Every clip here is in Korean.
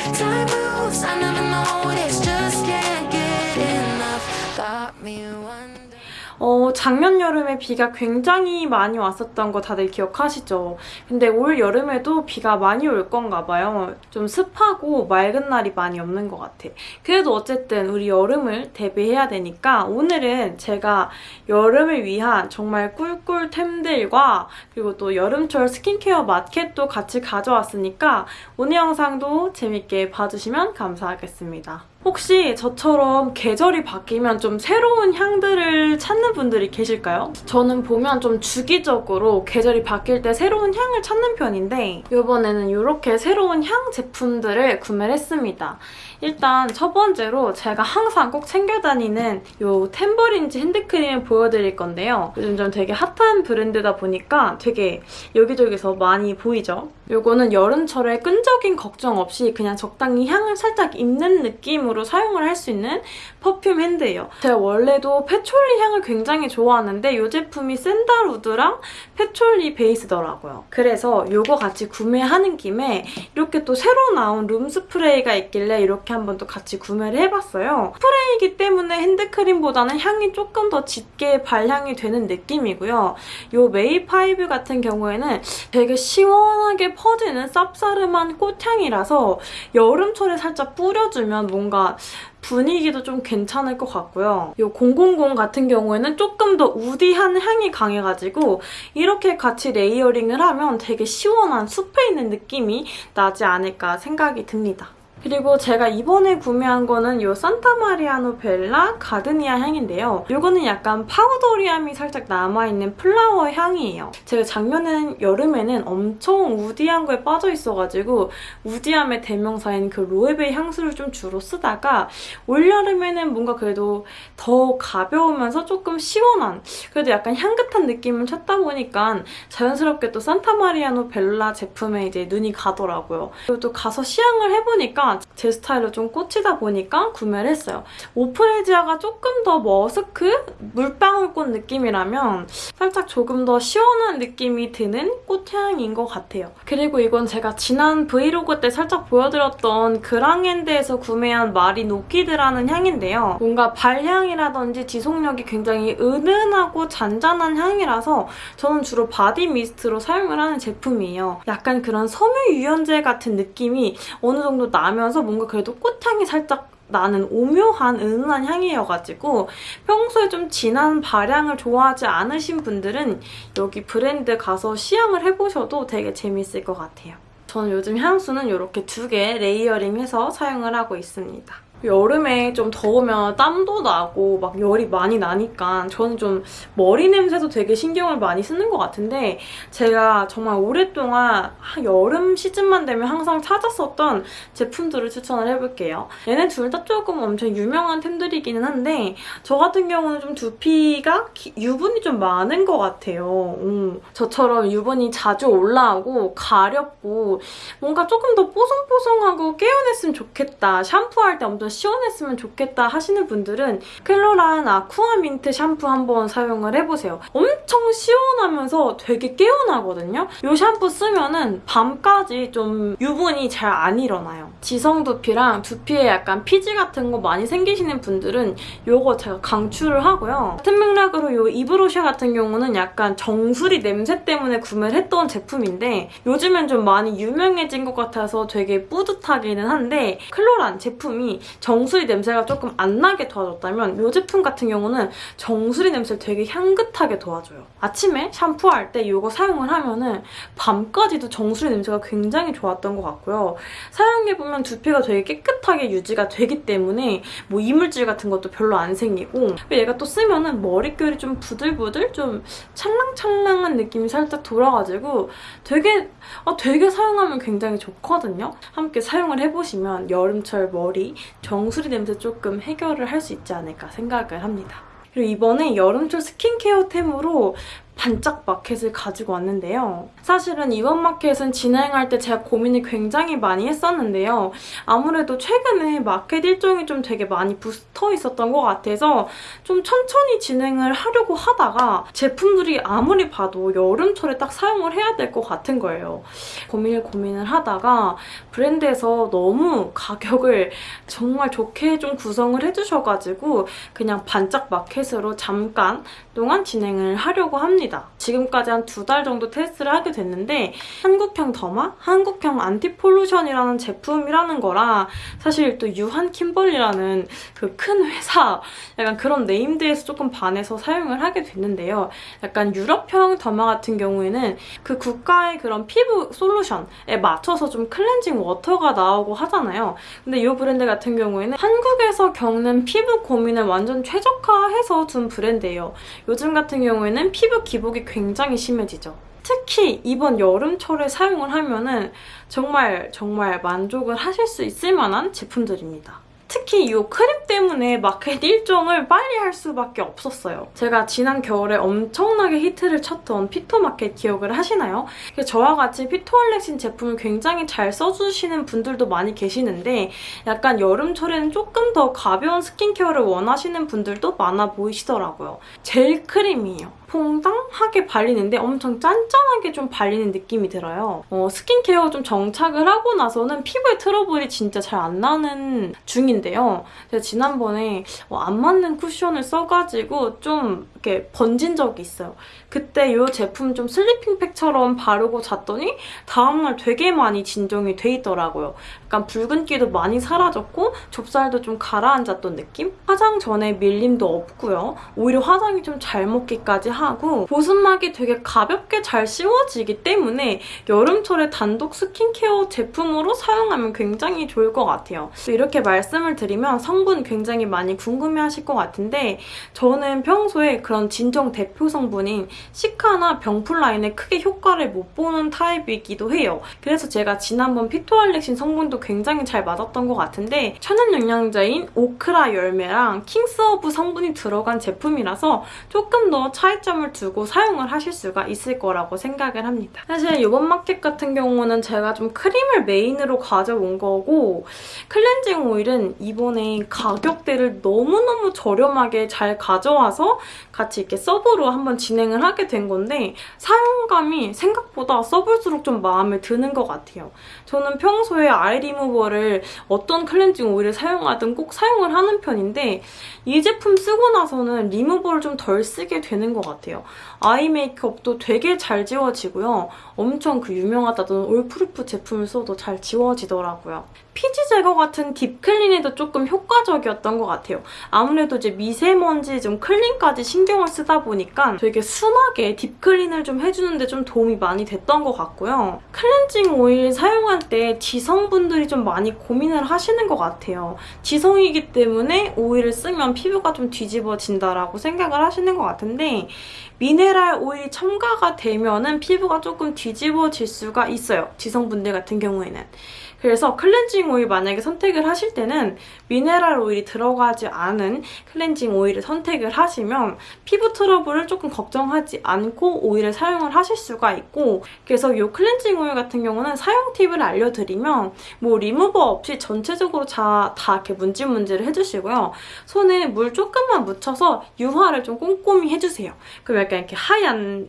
Time moves, I never 작년 여름에 비가 굉장히 많이 왔었던 거 다들 기억하시죠? 근데 올 여름에도 비가 많이 올 건가 봐요. 좀 습하고 맑은 날이 많이 없는 것 같아. 그래도 어쨌든 우리 여름을 대비해야 되니까 오늘은 제가 여름을 위한 정말 꿀꿀템들과 그리고 또 여름철 스킨케어 마켓도 같이 가져왔으니까 오늘 영상도 재밌게 봐주시면 감사하겠습니다. 혹시 저처럼 계절이 바뀌면 좀 새로운 향들을 찾는 분들이 계실까요? 저는 보면 좀 주기적으로 계절이 바뀔 때 새로운 향을 찾는 편인데 이번에는 이렇게 새로운 향 제품들을 구매를 했습니다. 일단 첫 번째로 제가 항상 꼭 챙겨 다니는 이 템버린즈 핸드크림을 보여드릴 건데요. 요즘 좀 되게 핫한 브랜드다 보니까 되게 여기저기서 많이 보이죠? 이거는 여름철에 끈적임 걱정 없이 그냥 적당히 향을 살짝 입는 느낌으로 사용을 할 수 있는 perfume hand예요. 제가 원래도 patchouli 향을 굉장히 좋아하는데 이 제품이 sandalwood랑 patchouli 베이스더라고요. 그래서 이거 같이 구매하는 김에 이렇게 또 새로 나온 룸 스프레이가 있길래 이렇게 한번 또 같이 구매를 해봤어요. 스프레이이기 때문에 핸드크림보다는 향이 조금 더 짙게 발향이 되는 느낌이고요. 이 메이파이브 같은 경우에는 되게 시원하게 퍼지는 쌉싸름한 꽃향이라서 여름철에 살짝 뿌려주면 뭔가 분위기도 좀 괜찮을 것 같고요. 이 000 같은 경우에는 조금 더 woody한 향이 강해가지고 이렇게 같이 layering을 하면 되게 시원한 숲에 있는 느낌이 나지 않을까 생각이 듭니다. 그리고 제가 이번에 구매한 거는 이 산타마리아노벨라 gardenia 향인데요. 이거는 약간 powdery함이 살짝 남아있는 flower 향이에요. 제가 작년엔 여름에는 엄청 woody한 거에 빠져 있어가지고 woody함의 대명사인 그 로에베 향수를 좀 주로 쓰다가 올여름에는 뭔가 그래도 더 가벼우면서 조금 시원한 그래도 약간 향긋한 느낌을 찾다 보니까 자연스럽게 또 산타마리아노벨라 제품에 이제 눈이 가더라고요. 그리고 또 가서 시향을 해보니까 제 스타일로 좀 꽂히다 보니까 구매를 했어요. 오 프리지아가 조금 더 머스크? 물방울꽃 느낌이라면 살짝 조금 더 시원한 느낌이 드는 꽃향인 것 같아요. 그리고 이건 제가 지난 브이로그 때 살짝 보여드렸던 그랑핸드에서 구매한 마리 노키드라는 향인데요. 뭔가 발향이라든지 지속력이 굉장히 은은하고 잔잔한 향이라서 저는 주로 body mist로 사용을 하는 제품이에요. 약간 그런 섬유 유연제 같은 느낌이 어느 정도 나면서 뭔가 그래도 꽃향이 살짝 나는 오묘한 은은한 향이어가지고 평소에 좀 진한 발향을 좋아하지 않으신 분들은 여기 브랜드 가서 시향을 해보셔도 되게 재밌을 것 같아요. 저는 요즘 향수는 이렇게 두 개 layering해서 사용을 하고 있습니다. 여름에 좀 더우면 땀도 나고 막 열이 많이 나니까 저는 좀 머리 냄새도 되게 신경을 많이 쓰는 것 같은데 제가 정말 오랫동안 여름 시즌만 되면 항상 찾았었던 제품들을 추천을 해볼게요. 얘네 둘 다 조금 엄청 유명한 템들이기는 한데 저 같은 경우는 좀 두피가 기- 유분이 좀 많은 것 같아요. 음, 저처럼 유분이 자주 올라오고 가렵고 뭔가 조금 더 뽀송뽀송하고 깨어냈으면 좋겠다. 샴푸할 때 엄청 시원했으면 좋겠다 하시는 분들은 클로란 아쿠아 민트 샴푸 한번 사용을 해보세요. 엄청 시원하면서 되게 깨어나거든요. 이 샴푸 쓰면 은 밤까지 좀 유분이 잘 안 일어나요. 지성 두피랑 두피에 약간 피지 같은 거 많이 생기시는 분들은 이거 제가 강추를 하고요. 같은 맥락으로 이 이브로샤 같은 경우는 약간 정수리 냄새 때문에 구매를 했던 제품인데 요즘엔 좀 많이 유명해진 것 같아서 되게 뿌듯하기는 한데 클로란 제품이 정수리 냄새가 조금 안 나게 도와줬다면 이 제품 같은 경우는 정수리 냄새를 되게 향긋하게 도와줘요. 아침에 샴푸할 때 이거 사용을 하면 은 밤까지도 정수리 냄새가 굉장히 좋았던 것 같고요. 사용해보면 두피가 되게 깨끗하게 유지가 되기 때문에 뭐 이물질 같은 것도 별로 안 생기고 얘가 또 쓰면 은 머릿결이 좀 부들부들 좀 찰랑찰랑한 느낌이 살짝 돌아가지고 되게 아, 되게 사용하면 굉장히 좋거든요. 함께 사용을 해보시면 여름철 머리 정수리 냄새 조금 해결을 할 수 있지 않을까 생각을 합니다. 그리고 이번에 여름철 스킨케어템으로 반짝 마켓을 가지고 왔는데요. 사실은 이번 마켓은 진행할 때 제가 고민을 굉장히 많이 했었는데요. 아무래도 최근에 마켓 일정이 좀 되게 많이 붙어 있었던 것 같아서 좀 천천히 진행을 하려고 하다가 제품들이 아무리 봐도 여름철에 딱 사용을 해야 될 것 같은 거예요. 고민을 고민을 하다가 브랜드에서 너무 가격을 정말 좋게 좀 구성을 해주셔가지고 그냥 반짝 마켓으로 잠깐 동안 진행을 하려고 합니다. 지금까지 한 두 달 정도 테스트를 하게 됐는데 한국형 derma, 한국형 anti-pollution이라는 제품이라는 거라 사실 또 유한킴벌리라는 그 큰 회사 약간 그런 named에서 조금 반해서 사용을 하게 됐는데요. 약간 유럽형 derma 같은 경우에는 그 국가의 그런 피부 솔루션에 맞춰서 좀 cleansing water가 나오고 하잖아요. 근데 이 브랜드 같은 경우에는 한국에서 겪는 피부 고민을 완전 최적화해서 둔 브랜드예요. 요즘 같은 경우에는 피부 기복이 굉장히 심해지죠. 특히 이번 여름철에 사용을 하면은 정말 정말 만족을 하실 수 있을 만한 제품들입니다. 특히 이 크림 때문에 마켓 일정을 빨리 할 수밖에 없었어요. 제가 지난 겨울에 엄청나게 히트를 쳤던 피토마켓 기억을 하시나요? 저와 같이 피토알렉신 제품을 굉장히 잘 써주시는 분들도 많이 계시는데 약간 여름철에는 조금 더 가벼운 스킨케어를 원하시는 분들도 많아 보이시더라고요. 젤 크림이에요. 퐁당하게 발리는데 엄청 쫀쫀하게 좀 발리는 느낌이 들어요. 어, 스킨케어 좀 정착을 하고 나서는 피부에 트러블이 진짜 잘 안 나는 중인데요. 제가 지난번에 어, 안 맞는 쿠션을 써가지고 좀 이렇게 번진 적이 있어요. 그때 이 제품 좀 슬리핑팩처럼 바르고 잤더니 다음날 되게 많이 진정이 돼 있더라고요. 약간 붉은기도 많이 사라졌고 좁쌀도 좀 가라앉았던 느낌? 화장 전에 밀림도 없고요. 오히려 화장이 좀 잘 먹기까지 하고 보습막이 되게 가볍게 잘 씌워지기 때문에 여름철에 단독 스킨케어 제품으로 사용하면 굉장히 좋을 것 같아요. 이렇게 말씀을 드리면 성분 굉장히 많이 궁금해하실 것 같은데 저는 평소에 그런 진정 대표 성분인 시카나 병풀 라인에 크게 효과를 못 보는 타입이기도 해요. 그래서 제가 지난번 피토알렉신 성분도 굉장히 잘 맞았던 것 같은데 천연 영양제인 오크라 열매랑 킹스허브 성분이 들어간 제품이라서 조금 더 차이점을 두고 사용을 하실 수가 있을 거라고 생각을 합니다. 사실 이번 마켓 같은 경우는 제가 좀 크림을 메인으로 가져온 거고 클렌징 오일은 이번에 가격대를 너무너무 저렴하게 잘 가져와서 같이 이렇게 서브로 한번 진행을 하게 된 건데 사용감이 생각보다 써볼수록 좀 마음에 드는 것 같아요. 저는 평소에 아이 리무버를 어떤 클렌징 오일을 사용하든 꼭 사용을 하는 편인데 이 제품 쓰고 나서는 리무버를 좀 덜 쓰게 되는 것 같아요. 아이 메이크업도 되게 잘 지워지고요. 엄청 그 유명하다던 all proof 제품을 써도 잘 지워지더라고요. 피지 제거 같은 deep clean에도 조금 효과적이었던 것 같아요. 아무래도 이제 미세먼지 좀 clean까지 신경을 쓰다 보니까 되게 순하게 deep clean을 좀 해주는데 좀 도움이 많이 됐던 것 같고요. 클렌징 오일 사용할 때 지성분들이 좀 많이 고민을 하시는 것 같아요. 지성이기 때문에 오일을 쓰면 피부가 좀 뒤집어진다라고 생각을 하시는 것 같은데 미네랄 오일이 첨가가 되면 은 피부가 조금 뒤집어질 수가 있어요. 지성분들 같은 경우에는. 그래서 클렌징 오일 만약에 선택을 하실 때는 미네랄 오일이 들어가지 않은 클렌징 오일을 선택을 하시면 피부 트러블을 조금 걱정하지 않고 오일을 사용을 하실 수가 있고 그래서 이 클렌징 오일 같은 경우는 사용 팁을 알려드리면 뭐 리무버 없이 전체적으로 다, 다 이렇게 문질문질을 해주시고요. 손에 물 조금만 묻혀서 유화를 좀 꼼꼼히 해주세요. 그럼 약간 이렇게 하얀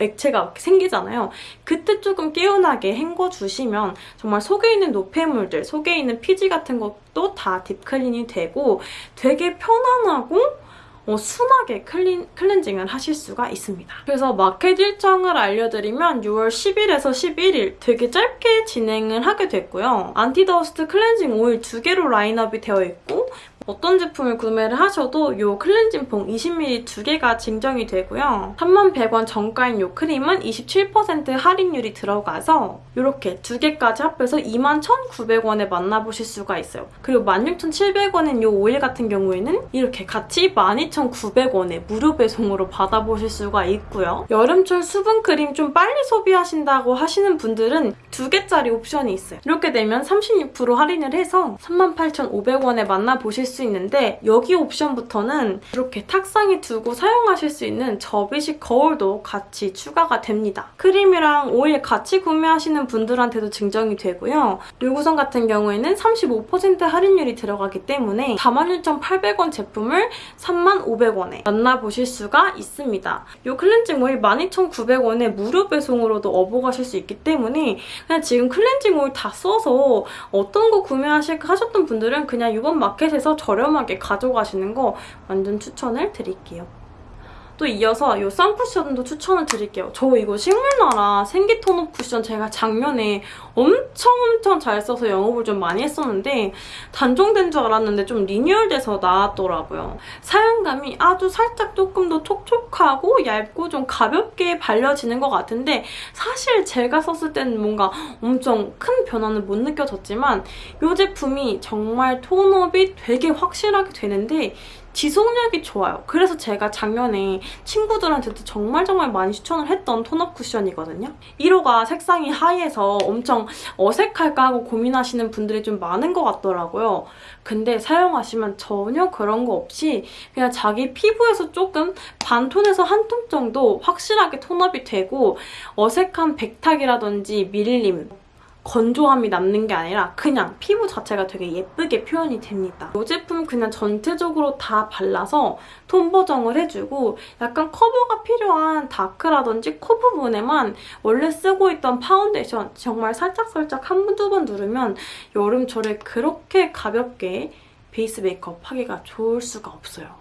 액체가 생기잖아요. 그때 조금 개운하게 헹궈주시면 정말 속에 있는 노폐물들, 속에 있는 피지 같은 것도 다 deep clean이 되고 되게 편안하고 어, 순하게 클린, 클렌징을 하실 수가 있습니다. 그래서 마켓 일정을 알려드리면 6월 10일에서 11일 되게 짧게 진행을 하게 됐고요. anti-dust 클렌징 오일 두 개로 라인업이 되어 있고 어떤 제품을 구매를 하셔도 이 클렌징 폼 20ml 두 개가 증정이 되고요. 31,100원 정가인 이 크림은 27% 할인율이 들어가서 이렇게 두 개까지 합해서 21,900원에 만나보실 수가 있어요. 그리고 16,700원인 이 오일 같은 경우에는 이렇게 같이 12,900원에 무료 배송으로 받아보실 수가 있고요. 여름철 수분크림 좀 빨리 소비하신다고 하시는 분들은 두 개짜리 옵션이 있어요. 이렇게 되면 36% 할인을 해서 38,500원에 만나보실 수 있는데 여기 옵션부터는 이렇게 탁상에 두고 사용하실 수 있는 접이식 거울도 같이 추가가 됩니다. 크림이랑 오일 같이 구매하시는 분들한테도 증정이 되고요. 류구성 같은 경우에는 35% 할인율이 들어가기 때문에 41,800원 제품을 35,500원에 만나보실 수가 있습니다. 이 클렌징 오일 12,900원에 무료 배송으로도 업어가실 수 있기 때문에 그냥 지금 클렌징 오일 다 써서 어떤 거 구매하실까 하셨던 분들은 그냥 이번 마켓에서 저렴하게 가져가시는 거 완전 추천을 드릴게요. 또 이어서 이 선쿠션도 추천을 드릴게요. 저 이거 식물나라 생기 톤업 쿠션 제가 작년에 엄청 엄청 잘 써서 영업을 좀 많이 했었는데 단종된 줄 알았는데 좀 리뉴얼돼서 나왔더라고요. 사용감이 아주 살짝 조금 더 촉촉하고 얇고 좀 가볍게 발려지는 것 같은데 사실 제가 썼을 때는 뭔가 엄청 큰 변화는 못 느껴졌지만 이 제품이 정말 톤업이 되게 확실하게 되는데 지속력이 좋아요. 그래서 제가 작년에 친구들한테도 정말 정말 많이 추천을 했던 톤업 쿠션이거든요. 1호가 색상이 하이해서 엄청 어색할까 하고 고민하시는 분들이 좀 많은 것 같더라고요. 근데 사용하시면 전혀 그런 거 없이 그냥 자기 피부에서 조금 반톤에서 한 톤 정도 확실하게 톤업이 되고 어색한 백탁이라든지 밀림 건조함이 남는 게 아니라 그냥 피부 자체가 되게 예쁘게 표현이 됩니다. 이 제품 그냥 전체적으로 다 발라서 톤 보정을 해주고 약간 커버가 필요한 다크라든지 코 부분에만 원래 쓰고 있던 파운데이션 정말 살짝살짝 한 번, 두번 누르면 여름철에 그렇게 가볍게 베이스 메이크업 하기가 좋을 수가 없어요.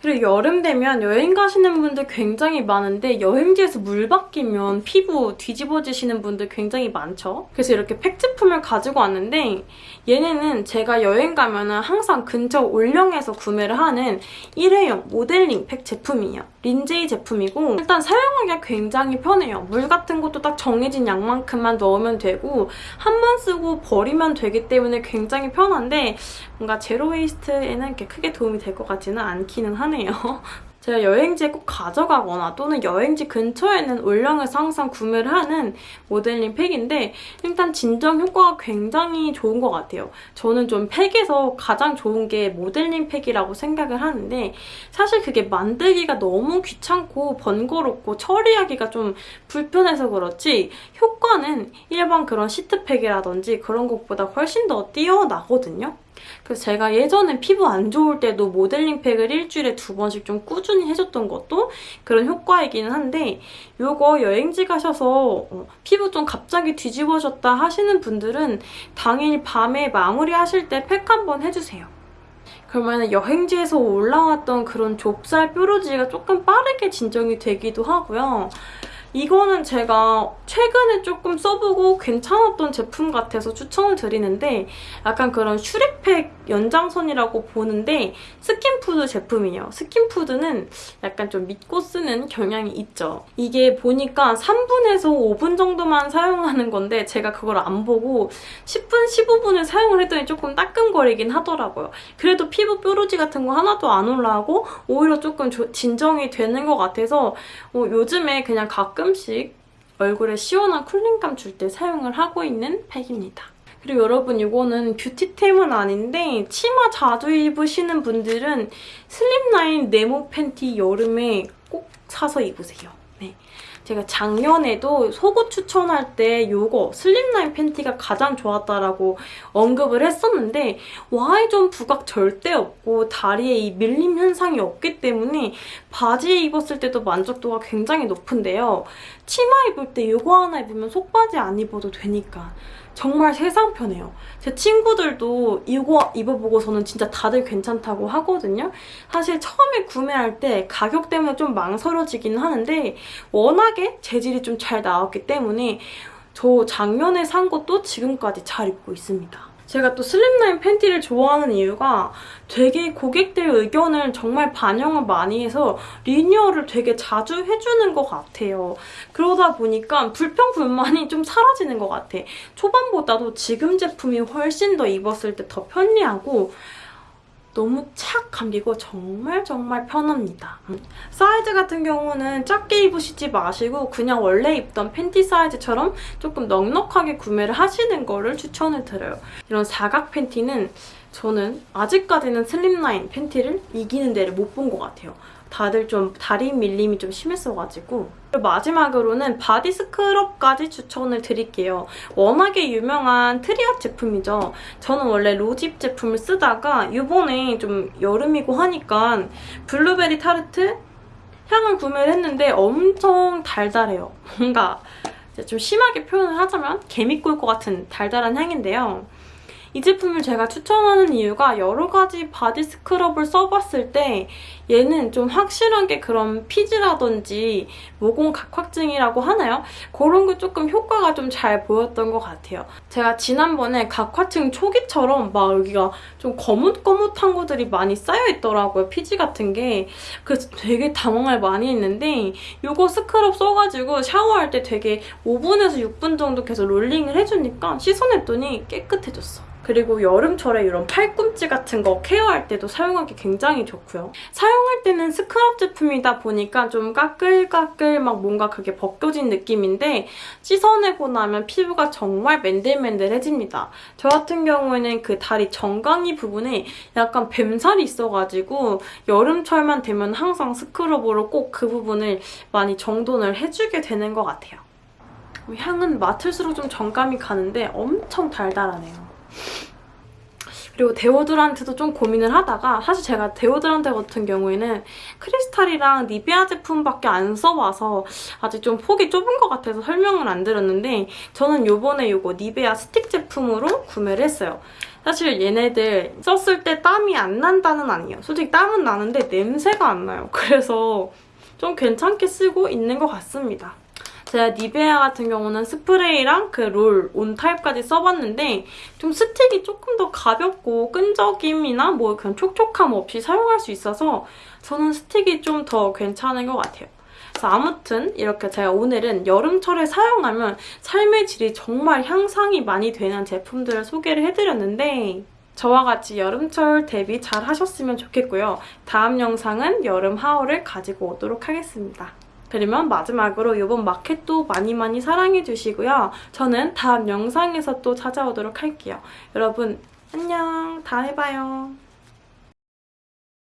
그리고 여름 되면 여행 가시는 분들 굉장히 많은데 여행지에서 물 바뀌면 피부 뒤집어지시는 분들 굉장히 많죠. 그래서 이렇게 팩 제품을 가지고 왔는데 얘네는 제가 여행 가면 은 항상 근처 올영에서 구매를 하는 일회용 모델링 팩 제품이에요. 린제이 제품이고 일단 사용하기가 굉장히 편해요. 물 같은 것도 딱 정해진 양만큼만 넣으면 되고 한 번 쓰고 버리면 되기 때문에 굉장히 편한데 뭔가 제로 웨이스트에는 이렇게 크게 도움이 될 것 같지는 않기는 하네요. 제가 여행지에 꼭 가져가거나 또는 여행지 근처에는 올영에서 항상 구매를 하는 모델링 팩인데 일단 진정 효과가 굉장히 좋은 것 같아요. 저는 좀 팩에서 가장 좋은 게 모델링 팩이라고 생각을 하는데 사실 그게 만들기가 너무 귀찮고 번거롭고 처리하기가 좀 불편해서 그렇지 효과는 일반 그런 시트팩이라든지 그런 것보다 훨씬 더 뛰어나거든요. 그래서 제가 예전에 피부 안 좋을 때도 모델링 팩을 일주일에 두 번씩 좀 꾸준히 해줬던 것도 그런 효과이기는 한데 이거 여행지 가셔서 어, 피부 좀 갑자기 뒤집어졌다 하시는 분들은 당일 밤에 마무리하실 때 팩 한번 해주세요. 그러면 여행지에서 올라왔던 그런 좁쌀 뾰루지가 조금 빠르게 진정이 되기도 하고요. 이거는 제가 최근에 조금 써보고 괜찮았던 제품 같아서 추천을 드리는데 약간 그런 슈렉팩 연장선이라고 보는데 스킨푸드 제품이에요. 스킨푸드는 약간 좀 믿고 쓰는 경향이 있죠. 이게 보니까 3분에서 5분 정도만 사용하는 건데 제가 그걸 안 보고 10분, 15분을 사용을 했더니 조금 따끔거리긴 하더라고요. 그래도 피부 뾰루지 같은 거 하나도 안 올라오고 오히려 조금 진정이 되는 것 같아서 어, 요즘에 그냥 가끔 씩 얼굴에 시원한 쿨링감 줄 때 사용을 하고 있는 팩입니다. 그리고 여러분 이거는 뷰티템은 아닌데 치마 자주 입으시는 분들은 슬립라인 네모 팬티 여름에 꼭 사서 입으세요. 네. 제가 작년에도 속옷 추천할 때 이거 슬립라인 팬티가 가장 좋았다라고 언급을 했었는데 Y존 부각 절대 없고 다리에 이 밀림 현상이 없기 때문에 바지에 입었을 때도 만족도가 굉장히 높은데요. 치마 입을 때 이거 하나 입으면 속바지 안 입어도 되니까 정말 세상 편해요. 제 친구들도 이거 입어보고서는 진짜 다들 괜찮다고 하거든요. 사실 처음에 구매할 때 가격 때문에 좀 망설여지긴 하는데 워낙에 재질이 좀 잘 나왔기 때문에 저 작년에 산 것도 지금까지 잘 입고 있습니다. 제가 또 슬립라인 팬티를 좋아하는 이유가 되게 고객들 의견을 정말 반영을 많이 해서 리뉴얼을 되게 자주 해주는 것 같아요. 그러다 보니까 불평불만이 좀 사라지는 것 같아. 초반보다도 지금 제품이 훨씬 더 입었을 때 더 편리하고 너무 착 감기고 정말 정말 편합니다. 음. 사이즈 같은 경우는 작게 입으시지 마시고 그냥 원래 입던 팬티 사이즈처럼 조금 넉넉하게 구매를 하시는 거를 추천을 드려요. 이런 사각 팬티는 저는 아직까지는 slim line 팬티를 이기는 데를 못 본 것 같아요. 다들 좀 다리 밀림이 좀 심했어가지고 마지막으로는 바디 스크럽까지 추천을 드릴게요. 워낙에 유명한 트리헛 제품이죠. 저는 원래 로즈힙 제품을 쓰다가 이번에 좀 여름이고 하니까 블루베리 타르트 향을 구매를 했는데 엄청 달달해요. 뭔가 좀 심하게 표현을 하자면 개미 꼬일 것 같은 달달한 향인데요. 이 제품을 제가 추천하는 이유가 여러 가지 바디 스크럽을 써봤을 때 얘는 좀 확실하게 그런 피지라든지 모공 각화증이라고 하나요? 그런 게 조금 효과가 좀 잘 보였던 것 같아요. 제가 지난번에 각화증 초기처럼 막 여기가 좀 거뭇거뭇한 것들이 많이 쌓여있더라고요. 피지 같은 게. 그래서 되게 당황을 많이 했는데 이거 스크럽 써가지고 샤워할 때 되게 5분에서 6분 정도 계속 롤링을 해주니까 씻어냈더니 깨끗해졌어. 그리고 여름철에 이런 팔꿈치 같은 거 케어할 때도 사용하기 굉장히 좋고요. 사용 할 때는 스크럽 제품이다 보니까 좀 까끌까끌 막 뭔가 그게 벗겨진 느낌인데 씻어내고 나면 피부가 정말 맨들맨들해집니다. 저 같은 경우에는 그 다리 정강이 부분에 약간 뱀살이 있어가지고 여름철만 되면 항상 스크럽으로 꼭 그 부분을 많이 정돈을 해주게 되는 것 같아요. 향은 맡을수록 좀 정감이 가는데 엄청 달달하네요. 그리고 데오드란트도 좀 고민을 하다가 사실 제가 데오드란트 같은 경우에는 크리스탈이랑 니베아 제품밖에 안 써봐서 아직 좀 폭이 좁은 것 같아서 설명을 안 드렸는데 저는 요번에 이거 니베아 스틱 제품으로 구매를 했어요. 사실 얘네들 썼을 때 땀이 안 난다는 아니에요. 솔직히 땀은 나는데 냄새가 안 나요. 그래서 좀 괜찮게 쓰고 있는 것 같습니다. 제가 니베아 같은 경우는 스프레이랑 그 롤 온 타입까지 써봤는데 좀 스틱이 조금 더 가볍고 끈적임이나 뭐 그런 촉촉함 없이 사용할 수 있어서 저는 스틱이 좀 더 괜찮은 것 같아요. 아무튼 이렇게 제가 오늘은 여름철에 사용하면 삶의 질이 정말 향상이 많이 되는 제품들을 소개를 해드렸는데 저와 같이 여름철 대비 잘 하셨으면 좋겠고요. 다음 영상은 여름 하울을 가지고 오도록 하겠습니다. 그러면 마지막으로 이번 마켓도 많이 많이 사랑해주시고요. 저는 다음 영상에서 또 찾아오도록 할게요. 여러분 안녕 다음에 봐요.